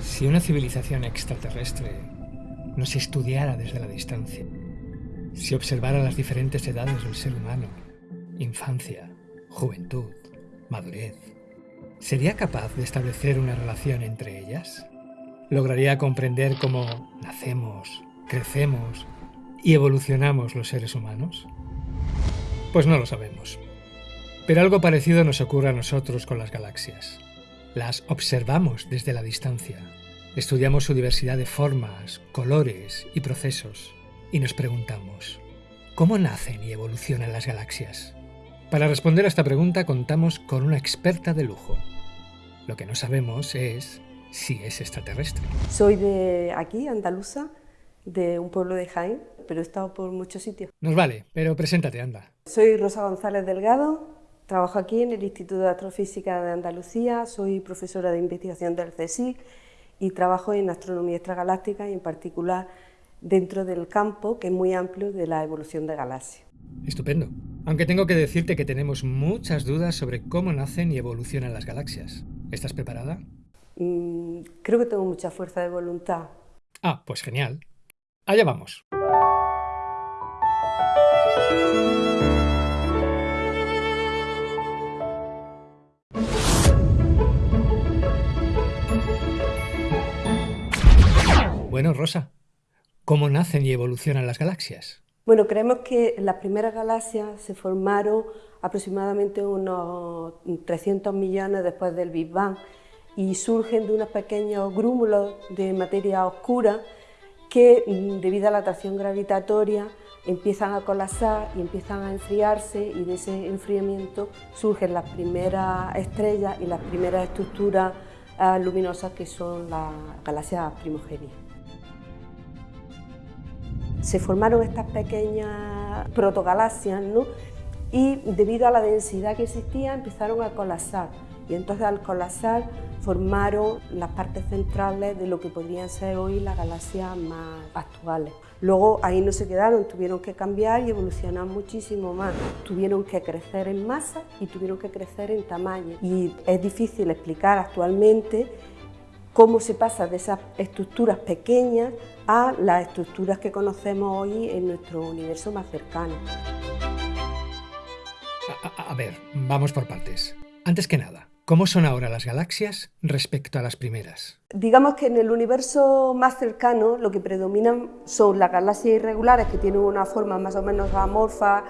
Si una civilización extraterrestre nos estudiara desde la distancia, si observara las diferentes edades del ser humano, infancia, juventud, madurez, ¿sería capaz de establecer una relación entre ellas? ¿Lograría comprender cómo nacemos, crecemos y evolucionamos los seres humanos? Pues no lo sabemos. Pero algo parecido nos ocurre a nosotros con las galaxias. Las observamos desde la distancia, estudiamos su diversidad de formas, colores y procesos, y nos preguntamos, ¿cómo nacen y evolucionan las galaxias? Para responder a esta pregunta contamos con una experta de lujo. Lo que no sabemos es si es extraterrestre. Soy de aquí, andaluza, de un pueblo de Jaén, pero he estado por muchos sitios. Nos vale, pero preséntate, anda. Soy Rosa González Delgado, trabajo aquí en el Instituto de Astrofísica de Andalucía, soy profesora de investigación del CSIC y trabajo en astronomía extragaláctica y en particular dentro del campo, que es muy amplio, de la evolución de galaxias. Estupendo. Aunque tengo que decirte que tenemos muchas dudas sobre cómo nacen y evolucionan las galaxias. ¿Estás preparada? Mm, creo que tengo mucha fuerza de voluntad. Ah, pues genial. Allá vamos. Rosa, ¿cómo nacen y evolucionan las galaxias? Bueno, creemos que las primeras galaxias se formaron aproximadamente unos 300 millones después del Big Bang y surgen de unos pequeños grúmulos de materia oscura que mm, debido a la atracción gravitatoria empiezan a colapsar y empiezan a enfriarse y de ese enfriamiento surgen las primeras estrellas y las primeras estructuras ah, luminosas que son las galaxias primogénitas. Se formaron estas pequeñas protogalaxias ¿no? y debido a la densidad que existía empezaron a colapsar y entonces al colapsar formaron las partes centrales de lo que podrían ser hoy las galaxias más actuales. Luego ahí no se quedaron, tuvieron que cambiar y evolucionar muchísimo más. Tuvieron que crecer en masa y tuvieron que crecer en tamaño. Y es difícil explicar actualmente cómo se pasa de esas estructuras pequeñas a las estructuras que conocemos hoy en nuestro universo más cercano. A, a ver, vamos por partes. Antes que nada, ¿Cómo son ahora las galaxias respecto a las primeras? Digamos que en el universo más cercano lo que predominan son las galaxias irregulares que tienen una forma más o menos amorfa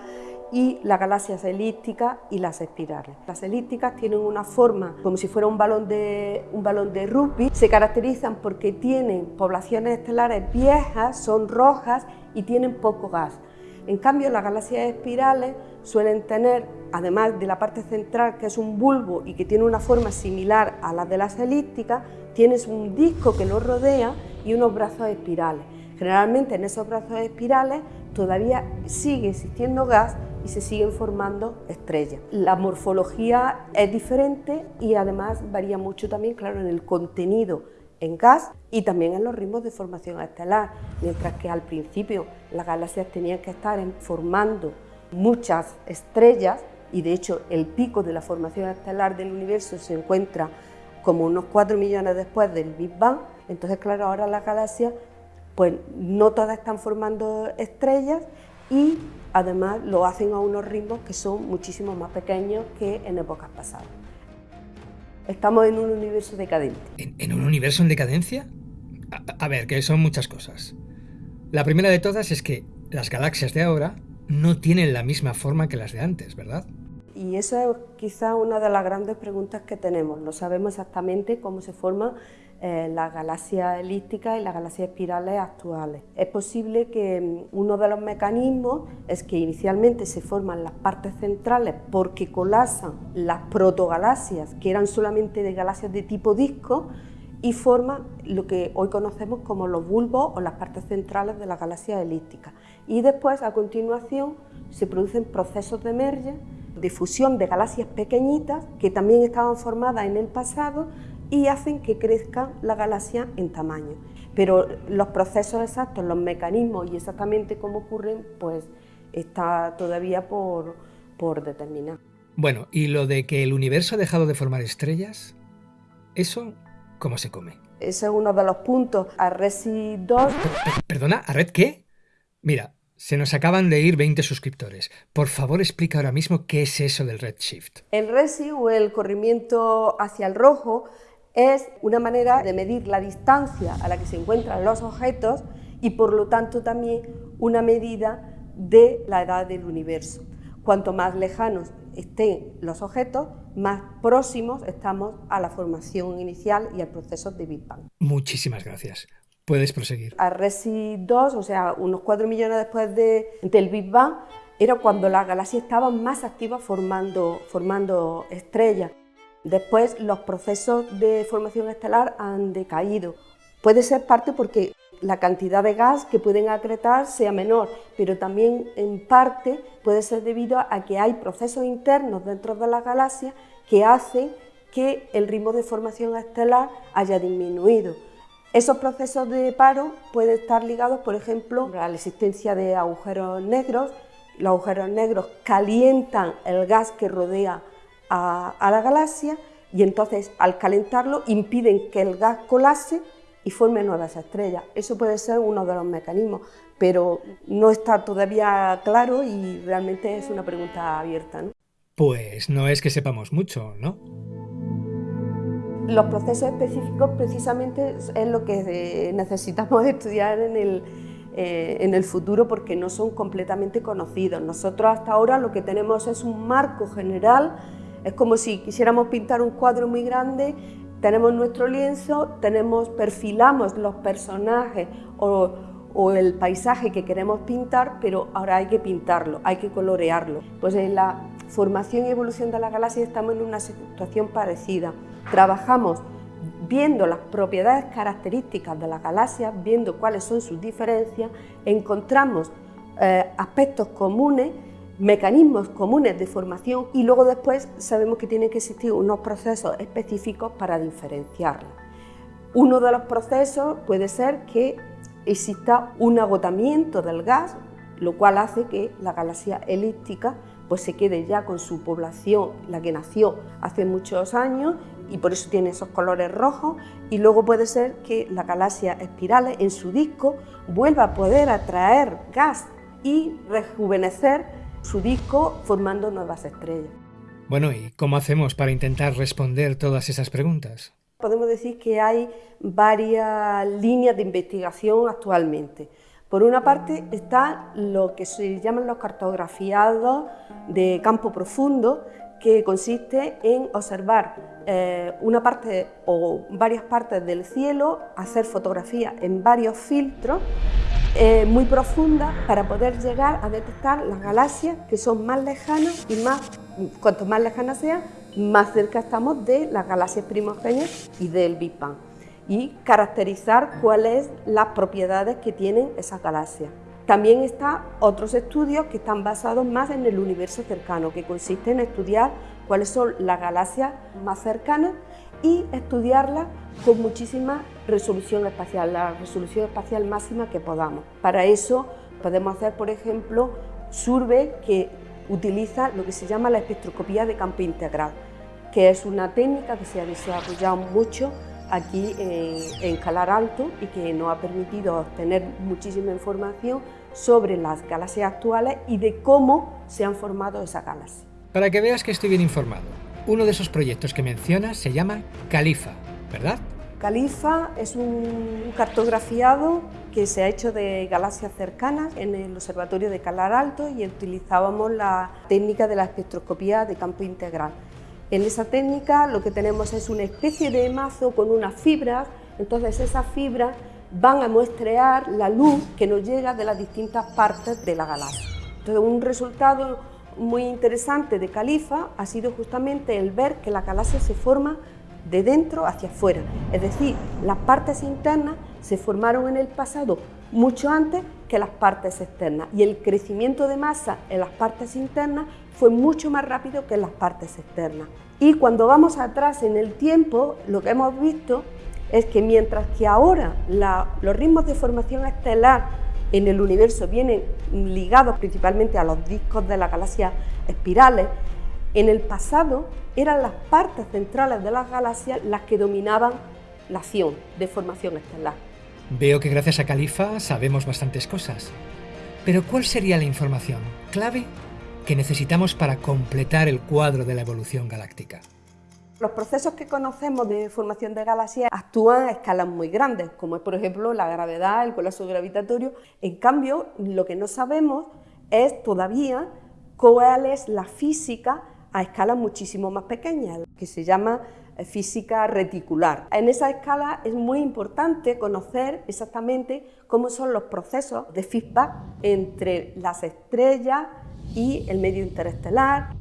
y las galaxias elípticas y las espirales. Las elípticas tienen una forma como si fuera un balón de, un balón de rugby, se caracterizan porque tienen poblaciones estelares viejas, son rojas y tienen poco gas. En cambio, las galaxias espirales suelen tener, además de la parte central, que es un bulbo y que tiene una forma similar a la de las elípticas, tienes un disco que lo rodea y unos brazos espirales. Generalmente en esos brazos espirales todavía sigue existiendo gas y se siguen formando estrellas. La morfología es diferente y además varía mucho también, claro, en el contenido en gas y también en los ritmos de formación estelar, mientras que al principio las galaxias tenían que estar formando muchas estrellas y de hecho el pico de la formación estelar del universo se encuentra como unos 4 millones después del Big Bang, entonces claro, ahora las galaxias pues no todas están formando estrellas y además lo hacen a unos ritmos que son muchísimo más pequeños que en épocas pasadas. Estamos en un universo decadente. ¿En, un universo en decadencia? A, a ver, que son muchas cosas. La primera de todas es que las galaxias de ahora no tienen la misma forma que las de antes, ¿verdad? Y esa es quizá una de las grandes preguntas que tenemos. No sabemos exactamente cómo se forman eh, las galaxias elípticas y las galaxias espirales actuales. Es posible que mm, uno de los mecanismos es que inicialmente se forman las partes centrales porque colapsan las protogalaxias, que eran solamente de galaxias de tipo disco, y forman lo que hoy conocemos como los bulbos o las partes centrales de las galaxias elípticas. Y después, a continuación, se producen procesos de merge, de fusión de galaxias pequeñitas que también estaban formadas en el pasado y hacen que crezca la galaxia en tamaño. Pero los procesos exactos, los mecanismos y exactamente cómo ocurren, pues está todavía por, por determinar. Bueno, ¿y lo de que el universo ha dejado de formar estrellas? ¿Eso cómo se come? Ese es uno de los puntos. A Resi 2... ¿Perdona? ¿A Red qué? Mira, se nos acaban de ir 20 suscriptores. Por favor, explica ahora mismo qué es eso del redshift. El RESI o el corrimiento hacia el rojo es una manera de medir la distancia a la que se encuentran los objetos y por lo tanto también una medida de la edad del universo. Cuanto más lejanos estén los objetos, más próximos estamos a la formación inicial y al proceso de Big Bang. Muchísimas gracias. Puedes proseguir. A Resi 2, o sea, unos 4 millones después de, del Big Bang, era cuando las galaxias estaban más activas formando, formando estrellas. Después los procesos de formación estelar han decaído. Puede ser parte porque la cantidad de gas que pueden acretar sea menor, pero también en parte puede ser debido a que hay procesos internos dentro de las galaxias que hacen que el ritmo de formación estelar haya disminuido. Esos procesos de paro pueden estar ligados, por ejemplo, a la existencia de agujeros negros. Los agujeros negros calientan el gas que rodea a, la galaxia y entonces al calentarlo impiden que el gas colase y forme nuevas estrellas. Eso puede ser uno de los mecanismos, pero no está todavía claro y realmente es una pregunta abierta. Pues no es que sepamos mucho, ¿no? Los procesos específicos precisamente es lo que necesitamos estudiar en el, eh, en el futuro porque no son completamente conocidos. Nosotros hasta ahora lo que tenemos es un marco general, es como si quisiéramos pintar un cuadro muy grande, tenemos nuestro lienzo, tenemos, perfilamos los personajes o, el paisaje que queremos pintar, pero ahora hay que pintarlo, hay que colorearlo. Pues en la formación y evolución de la galaxia estamos en una situación parecida trabajamos viendo las propiedades características de la galaxia, viendo cuáles son sus diferencias, encontramos eh, aspectos comunes, mecanismos comunes de formación y luego después sabemos que tienen que existir unos procesos específicos para diferenciarlas. Uno de los procesos puede ser que exista un agotamiento del gas, lo cual hace que la galaxia elíptica pues se quede ya con su población, la que nació hace muchos años, y por eso tiene esos colores rojos y luego puede ser que la galaxia espirales en su disco vuelva a poder atraer gas y rejuvenecer su disco formando nuevas estrellas. Bueno, ¿y cómo hacemos para intentar responder todas esas preguntas? Podemos decir que hay varias líneas de investigación actualmente. Por una parte está lo que se llaman los cartografiados de campo profundo, que consiste en observar eh, una parte o varias partes del cielo, hacer fotografías en varios filtros eh, muy profundas para poder llegar a detectar las galaxias que son más lejanas y más, cuanto más lejanas sean, más cerca estamos de las galaxias primogéneas y del Big Bang y caracterizar cuáles las propiedades que tienen esas galaxias. También están otros estudios que están basados más en el universo cercano, que consiste en estudiar cuáles son las galaxias más cercanas y estudiarlas con muchísima resolución espacial, la resolución espacial máxima que podamos. Para eso podemos hacer, por ejemplo, survey que utiliza lo que se llama la espectroscopía de campo integral, que es una técnica que se ha desarrollado mucho aquí en, Calar Alto y que nos ha permitido obtener muchísima información sobre las galaxias actuales y de cómo se han formado esas galaxias. Para que veas que estoy bien informado, uno de esos proyectos que mencionas se llama Califa, ¿verdad? Califa es un cartografiado que se ha hecho de galaxias cercanas en el Observatorio de Calar Alto y utilizábamos la técnica de la espectroscopía de campo integral. En esa técnica lo que tenemos es una especie de mazo con unas fibras, entonces esas fibras van a muestrear la luz que nos llega de las distintas partes de la galaxia. Entonces un resultado muy interesante de Califa ha sido justamente el ver que la galaxia se forma de dentro hacia afuera, es decir, las partes internas se formaron en el pasado mucho antes que las partes externas y el crecimiento de masa en las partes internas fue mucho más rápido que en las partes externas. Y cuando vamos atrás en el tiempo, lo que hemos visto es que mientras que ahora los ritmos de formación estelar en el universo vienen ligados principalmente a los discos de la galaxia espirales, en el pasado eran las partes centrales de las galaxias las que dominaban acción de formación estelar. Veo que gracias a Califa sabemos bastantes cosas. Pero ¿cuál sería la información clave que necesitamos para completar el cuadro de la evolución galáctica? Los procesos que conocemos de formación de galaxias actúan a escalas muy grandes, como es por ejemplo la gravedad, el colapso gravitatorio. En cambio, lo que no sabemos es todavía cuál es la física a escalas muchísimo más pequeñas, que se llama eh, física reticular. En esa escala es muy importante conocer exactamente cómo son los procesos de feedback entre las estrellas y el medio interestelar,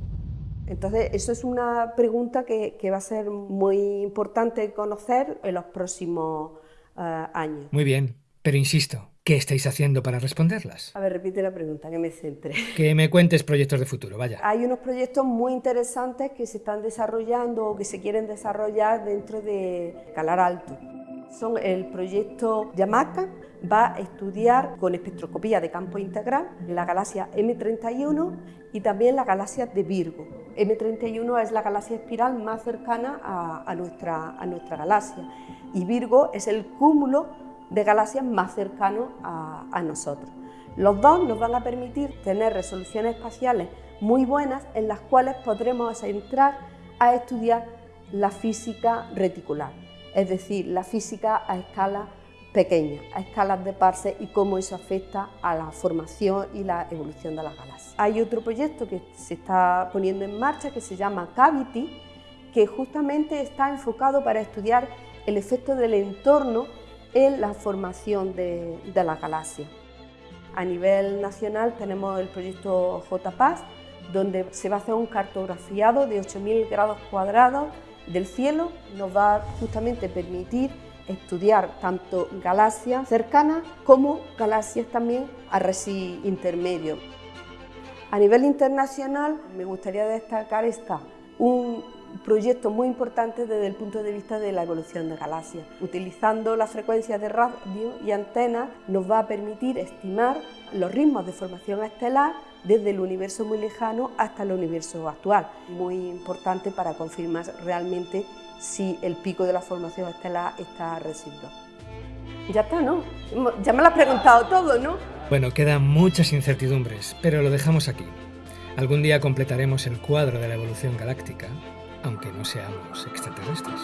entonces, eso es una pregunta que, va a ser muy importante conocer en los próximos eh, años. Muy bien, pero insisto, ¿qué estáis haciendo para responderlas? A ver, repite la pregunta, que me centre. Que me cuentes proyectos de futuro, vaya. Hay unos proyectos muy interesantes que se están desarrollando o que se quieren desarrollar dentro de Calar Alto. Son el proyecto Yamaka, va a estudiar con espectroscopía de campo integral la galaxia M31 y también la galaxia de Virgo. M31 es la galaxia espiral más cercana a, nuestra, a nuestra galaxia y Virgo es el cúmulo de galaxias más cercano a, a nosotros. Los dos nos van a permitir tener resoluciones espaciales muy buenas en las cuales podremos entrar a estudiar la física reticular, es decir, la física a escala pequeñas, a escalas de parse y cómo eso afecta a la formación y la evolución de las galaxias. Hay otro proyecto que se está poniendo en marcha que se llama Cavity, que justamente está enfocado para estudiar el efecto del entorno en la formación de, de las galaxias. A nivel nacional tenemos el proyecto JPAS, donde se va a hacer un cartografiado de 8.000 grados cuadrados del cielo, nos va a justamente permitir estudiar tanto galaxias cercanas como galaxias también a resi intermedio. A nivel internacional me gustaría destacar esta, un proyecto muy importante desde el punto de vista de la evolución de galaxias. Utilizando las frecuencias de radio y antenas nos va a permitir estimar los ritmos de formación estelar desde el universo muy lejano hasta el universo actual. Muy importante para confirmar realmente si el pico de la formación estelar está residual. Ya está, ¿no? Ya me lo has preguntado todo, ¿no? Bueno, quedan muchas incertidumbres, pero lo dejamos aquí. Algún día completaremos el cuadro de la evolución galáctica, aunque no seamos extraterrestres.